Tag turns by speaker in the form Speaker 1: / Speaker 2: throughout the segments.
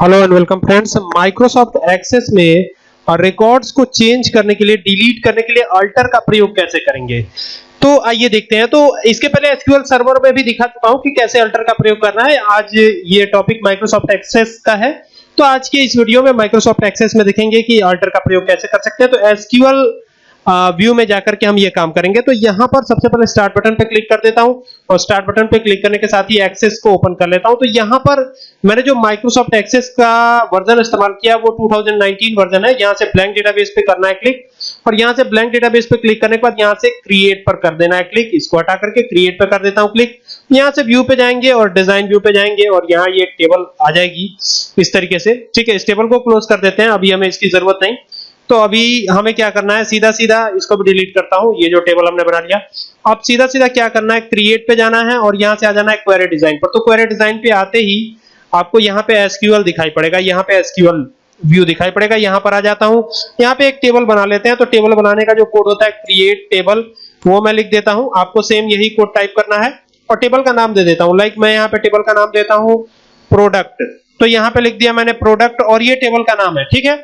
Speaker 1: Hello and welcome friends Microsoft Access में records को change करने के लिए डिलीट करने के लिए अल्टर का प्रयोग कैसे करेंगे? तो आइए देखते हैं। तो इसके पहले एसक्यूएल सर्वर में भी दिखा चुका हूँ कि कैसे अल्टर का प्रयोग करना है। आज ये टॉपिक माइक्रोसॉफ्ट एक्सेस का है। तो आज के इस वीडियो में माइक्रोसॉफ्ट एक्सेस में देखेंगे कि अल्टर का प्रयोग कैसे कर सकते हैं। तो एसक्यूएल व्यू में जाकर के हम ये काम करेंगे। तो यहाँ पर सबसे पहले स्टार्ट बटन पे क्लिक कर देता हूँ और स्टार्ट बटन पे क्लिक करने के साथ ही एक्सेस को ओपन कर लेता हूँ। तो यहाँ पर मैंने जो माइक्रोसॉफ्ट एक्सेस का वर्जन इस्तेमाल किया, वो 2019 वर्जन है। यहाँ से ब्लैंक डेटाबेस पे करना है क्लिक और यहाँ से ब्लैंक डेटाबेस पे क्लिक करने के बाद यहाँ से क्रिएट पर कर देना है क्लिक इसको हटा करके क्रिएट पर कर देता हूँ क्लिक यहाँ से व्यू पे जाएँगे और डिज़ाइन व्यू पे जाएँगे और यहाँ ये टेबल आ जाएगी। इस तरीके से, ठीक है, इस टेबल को क्लोज कर देते हैं। अभी हमें इसकी ज़रूरत नहीं। तो अभी हमें क्या करना है? सीधा सीधा इसको भी डिलीट करता हूँ। ये जो टेबल हमने बना लिया। अब सीधा सीधा क्या करना है? क्रिएट पे जाना है और यहाँ से आ जाना है क्वेरी डिज़ाइन पर। तो क्वेरी डिज़ाइन पे आते ही आपको यहाँ पे एसक्यूएल दिखाई पड़ेगा। यहाँ पे एसक्यूएल व्यू दिखाई पड़ेगा। यहाँ पर आ जाता हूँ। यहाँ पे एक टेबल बना लेते हैं। तो टेबल बनाने का जो कोड होता है क्रिएट टेबल वो मैं लिख देता हूँ। आपको सेम यही कोड टाइप करना है। और टेबल का नाम दे देता हूँ। लाइक मैं यहाँ पे टेबल का नाम देता हूँ प्रोडक्ट तो यहाँ पे लिख दिया मैंने प्रोडक्ट और ये टेबल का नाम है। ठीक है?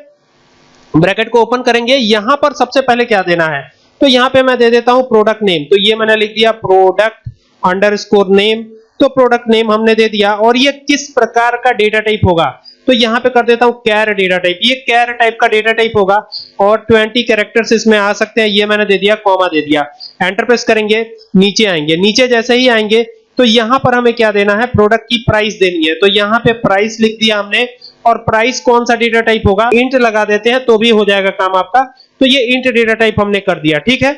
Speaker 1: ब्रैकेट को ओपन करेंगे, यहाँ पर सबसे पहले क्या देना है? तो यहाँ पे मैं दे देता हूँ प्रोडक्ट नेम। तो ये मैंने लिख दिया प्रोडक्ट अंडरस्कोर नेम। तो प्रोडक्ट नेम हमने दे दिया और ये किस प्रकार का डेटा टाइप होगा? तो यहाँ पे कर देता हूँ कैर डेटा टाइप। ये कैर टाइप का डेटा टाइप होगा और 20 कैरेक्टर्स इसमें आ सकते हैं। ये मैंने दे दिया, कॉमा दे दिया। एंटर प्रेस करेंगे, नीचे आएँगे। नीचे जैसे ही आएँगे तो यहाँ पर हमें क्या देना है? प्रोडक्ट की प्राइस देनी है। तो यहाँ पे प्राइस लिख दिया हमने। और प्राइस कौन सा डेटा टाइप होगा? इंट लगा देते हैं तो भी हो जाएगा काम आपका। तो ये इंट डेटा टाइप हमने कर दिया, ठीक है?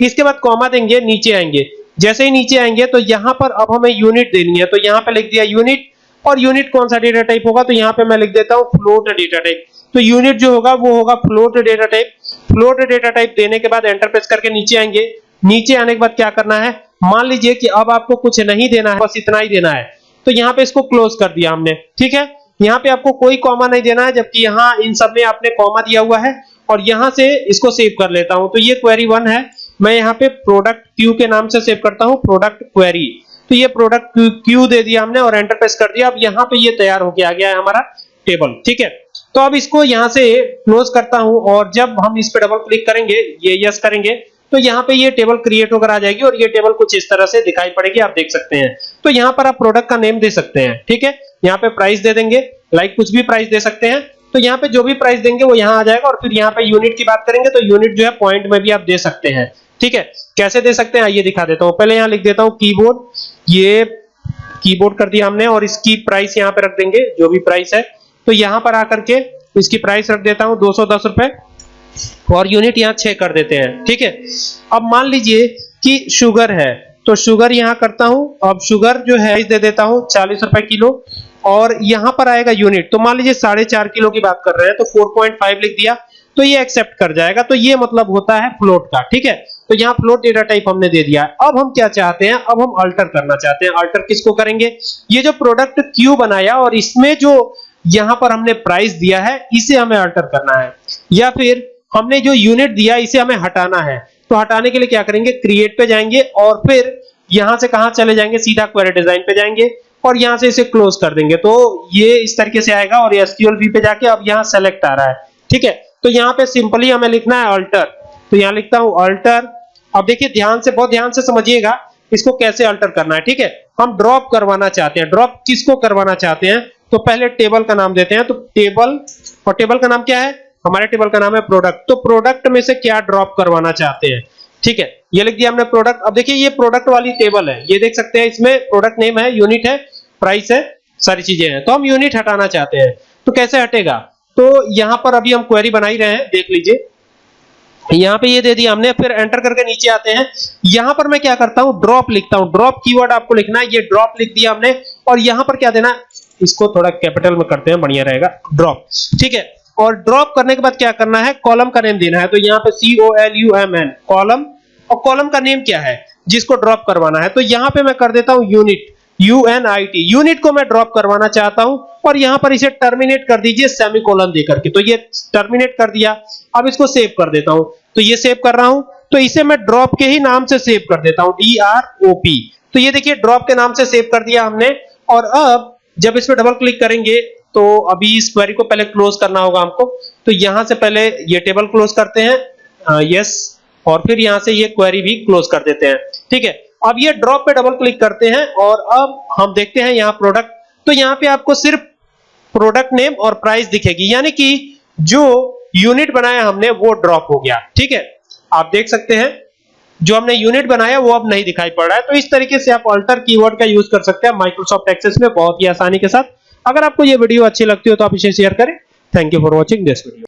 Speaker 1: इसके बाद कॉमा देंगे, नीचे आएँगे। जैसे ही नीचे आएँगे तो यहाँ पर अब हमें यूनिट देनी है। तो यहाँ पे लिख दिया यूनिट और यूनिट कौन सा डेटा टाइप होगा? तो यहाँ पे मैं लिख देता हूँ फ्लोट डेटा टाइप तो यूनिट जो होगा, वो होगा float data type float data type देने के बाद एंटर प्रेस करके नीचे आएँगे। नीचे आने के बाद क्या करना है? मान लीजिए कि अब आपको कुछ नहीं देना है, बस इतना ही देना है। तो यहाँ पे इसको क्लोज कर दिया हमने, ठीक है? यहाँ पे आपको कोई कॉमा नहीं देना है, जबकि यहाँ इन सब में आपने कॉमा दिया हुआ है, और यहाँ से इसको सेव कर लेता हूँ। तो ये क्वेरी वन है। मैं यहाँ पे प्रोडक्ट क्यू के नाम से सेव करता हूँ प्रोडक्ट क्वेरी तो ये प्रोडक्ट क्यू दे दिया हमने और एंटर प्रेस कर दिया। अब यहाँ पे ये तैयार हो गया आ गया है हमारा टेबल ठीक है? तो अब इसको यहाँ से क्लोज करता हूँ, और जब हम इस पे डबल क्लिक करेंगे, ये यस करेंगे तो यहाँ पे ये टेबल क्रिएट होकर आ जाएगी और ये टेबल कुछ इस तरह से दिखाई पड़ेगी, आप देख सकते हैं। तो यहाँ पर आप प्रोडक्ट का नेम दे सकते हैं, ठीक है? यहाँ पे प्राइस दे देंगे लाइक कुछ भी प्राइस दे सकते हैं। तो यहाँ पे जो भी प्राइस देंगे वो यहाँ आ जाएगा और फिर यहाँ पे यूनिट की बात करेंगे तो यूनिट जो है पॉइंट में भी आप दे सकते हैं, ठीक है? कैसे दे सकते हैं? आइए दिखा देता हूँ। पहले यहाँ लिख देता हूँ कीबोर्ड ये कीबोर्ड कर दिया हमने और इसकी प्राइस यहाँ पे रख देंगे, जो भी प्राइस है। तो यहाँ पर आकर के इसकी प्राइस रख देता हूँ, दो सौ दस और यूनिट यहाँ छह कर देते हैं, ठीक है? अब मान लीजिए कि शुगर है तो शुगर यहाँ करता हूँ, अब शुगर जो है, दे देता हूँ चालीस रुपए किलो, और यहाँ पर आएगा यूनिट तो मान लीजिए साढ़े चार किलो की बात कर रहे हैं तो 4.5 लिख दिया तो ये एक्सेप्ट कर जाएगा तो ये मतलब होता है फ्लोट का, ठीक है? तो यहाँ फ्लोट डेटा टाइप हमने दे दिया है अब हम क्या चाहते हैं, अब हम अल्टर करना चाहते हैं अल्टर किसको करेंगे? ये जो प्रोडक्ट क्यू बनाया, और इसमें जो यहाँ पर हमने प्राइस दिया है, इसे हमें अल्टर करना है, या फिर हमने जो यूनिट दिया, इसे हमें हटाना है। तो हटाने के लिए क्या करेंगे? क्रिएट पे जाएँगे और फिर यहाँ से कहाँ चले जाएँगे? सीधा क्वेरी डिज़ाइन पे जाएँगे और यहाँ से इसे क्लोज कर देंगे। तो ये इस तरीके से आएगा और एसक्यूएल वी पे जाके अब यहाँ सेलेक्ट आ रहा है। ठीक है? तो यहाँ पे सिंपली हमें लिखना है अल्टर तो यहाँ लिखता हूँ अल्टर अब देखिए, ध्यान से, बहुत ध्यान से समझिएगा इसको कैसे अल्टर करना है। ठीक है? हम ड्रॉप करवाना चाहते हैं। ड्रॉप किसको करवाना चाहते हैं? तो पहले टेबल का नाम देते हैं। तो टेबल और टेबल का नाम क्या है? हमारे टेबल का नाम है प्रोडक्ट। तो प्रोडक्ट में से क्या ड्रॉप करवाना चाहते हैं? ठीक है, ये लिख दिया हमने प्रोडक्ट। अब देखिए, ये प्रोडक्ट वाली टेबल है। ये देख सकते हैं, इसमें प्रोडक्ट नेम है, यूनिट है, प्राइस है, सारी चीज़ें हैं। तो हम यूनिट हटाना चाहते हैं। तो कैसे हटेगा? तो यहाँ पर अभी हम क्वेरी बनाई रहे हैं, देख लीजिए। यहाँ पे ये दे दिया हमने, फिर एंटर करके नीचे आते हैं। यहाँ पर मैं क्या करता हूँ? ड्रॉप लिखता हूँ। ड्रॉप कीवर्ड आपको लिखना है, ये ड्रॉप लिख दिया हमने। और यहाँ पर क्या देना इसको थोड़ा कैपिटल में करते हैं, बढ़िया रहेगा ड्रॉप ठीक है और ड्रॉप करने के बाद क्या करना है? कॉलम का नेम देना है। तो यहाँ पे C O L U M N column और कॉलम का नेम क्या है? जिसको ड्रॉप करवाना है। तो यहाँ पे मैं कर देता हूँ unit U N I T unit को मैं ड्रॉप करवाना चाहता हूँ, और यहाँ पर इसे टर्मिनेट कर दीजिए सेमी सेमीकोलन देकर के। तो ये टर्मिनेट कर दिया। अब इसको सेव कर देता हूँ। तो ये सेव कर रहा हूँ। तो इसे मैं ड्रॉप के ही नाम से सेव कर देता हूँ। डी आर ओ पी तो ये देखिए ड्रॉप के नाम से सेव कर दिया हमने। और अब जब इस डबल क्लिक करेंगे तो अभी इस क्वेरी को पहले क्लोज करना होगा हमको। तो यहाँ से पहले ये टेबल क्लोज करते हैं। यस और फिर यहाँ से ये क्वेरी भी क्लोज कर देते हैं। ठीक है? अब ये ड्रॉप पे डबल क्लिक करते हैं और अब हम देखते हैं यहाँ प्रोडक्ट तो यहाँ पे आपको सिर्फ़ प्रोडक्ट नेम और प्राइस दिखेगी। यानी कि जो यूनिट बनाया हमने, वो ड्रॉप हो गया। ठीक है? आप देख सकते हैं। जो हमने यूनिट बनाया, वो अब नहीं दिखाई पड़ रहा है। तो इस तरीके से आप अल्टर कीवर्ड का यूज़ कर सकते हैं। माइक्रोसॉफ्ट एक्सेस में बहुत ही आसानी के साथ। अगर आपको ये वीडियो अच्छी लगती हो तो आप इसे शेयर करें। Thank you for watching this video